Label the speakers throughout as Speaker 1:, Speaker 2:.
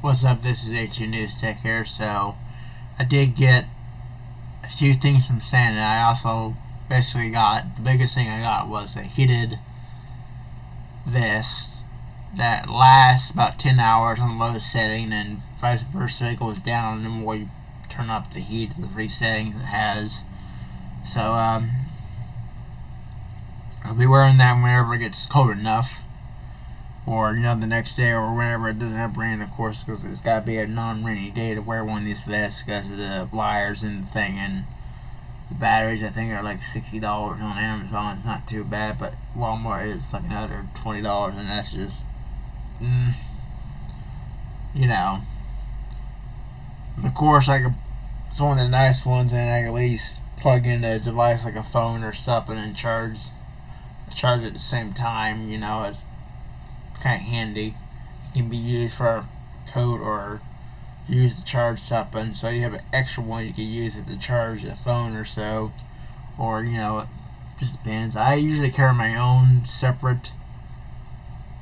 Speaker 1: What's up? This is HU News Tech here. So, I did get a few things from Santa. I also basically got the biggest thing I got was a heated vest that lasts about 10 hours on the lowest setting, and vice versa, it goes down the more you turn up the heat the three settings it has. So, um, I'll be wearing that whenever it gets cold enough or you know the next day or whenever it doesn't have rain of course because it's got to be a non-rainy day to wear one of these vests because of the wires and the thing. And the batteries I think are like $60 on Amazon. It's not too bad but Walmart is like another $20 and that's just mm, you know. Of course I could it's one of the nice ones and I can at least plug in a device like a phone or something and charge charge at the same time you know it's kind of handy. It can be used for code or use to charge something. So you have an extra one you can use it to charge a phone or so. Or, you know, it just depends. I usually carry my own separate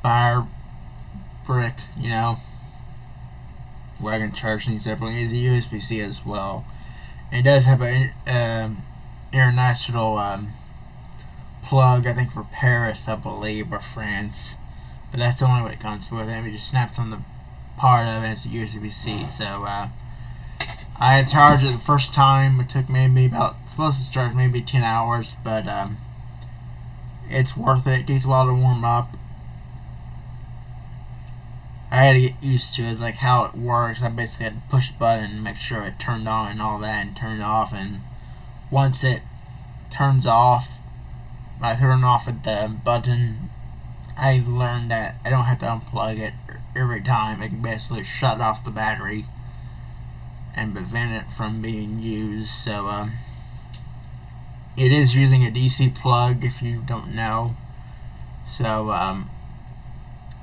Speaker 1: fire brick, you know, where I can charge things separately. It's a USB-C as well. It does have an um, international um, plug, I think for Paris, I believe, or France. But that's the only way it comes with and It just snaps on the part of it. It's a USB-C. So uh, I had charged it the first time. It took maybe about closest charge maybe 10 hours, but um, it's worth it. It takes a while to warm up. I had to get used to it. It's like how it works. I basically had to push the button and make sure it turned on and all that and turned off. And once it turns off, I turn off at the button I learned that I don't have to unplug it every time. I can basically shut off the battery and prevent it from being used. So, um, it is using a DC plug if you don't know. So, um,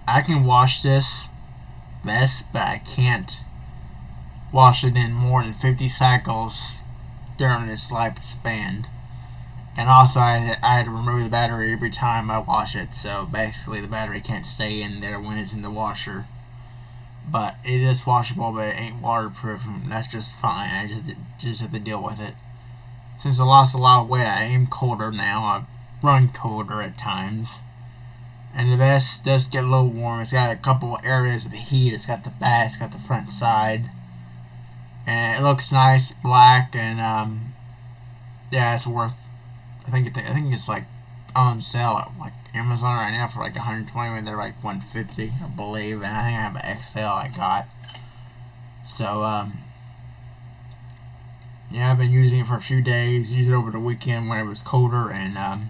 Speaker 1: I can wash this mess, but I can't wash it in more than 50 cycles during its lifespan. And also, I, I had to remove the battery every time I wash it, so basically the battery can't stay in there when it's in the washer. But it is washable, but it ain't waterproof, and that's just fine. I just just have to deal with it. Since I lost a lot of weight, I am colder now. I run colder at times. And the vest does get a little warm. It's got a couple areas of the heat. It's got the back, it's got the front side. And it looks nice, black, and um, yeah, it's worth I think it, I think it's like on sale at like Amazon right now for like 120 when they're like 150 I believe and I think I have an XL I got so um yeah I've been using it for a few days used it over the weekend when it was colder and um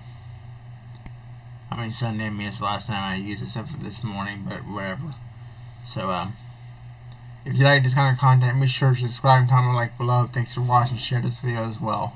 Speaker 1: I mean Sunday I mean it's the last time I used it except for this morning but whatever so um if you like this kind of content, make sure to subscribe comment like below. Thanks for watching. Share this video as well.